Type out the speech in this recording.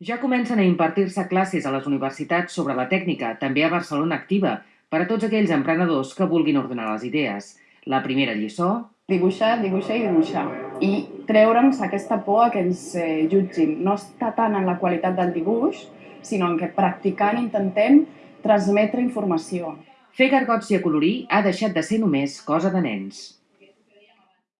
Ja comencen a impartir-se classes a les universitats sobre la tècnica, també a Barcelona Activa, per a tots aquells emprenedors que vulguin ordenar les idees. La primera lliçó... Dibuixar, dibuixar i dibuixar. I treure'ns aquesta por a que ens eh, jutgin. No està tant en la qualitat del dibuix, sinó en que practicant intentem transmetre informació. Fer gargots i acolorir ha deixat de ser només cosa de nens.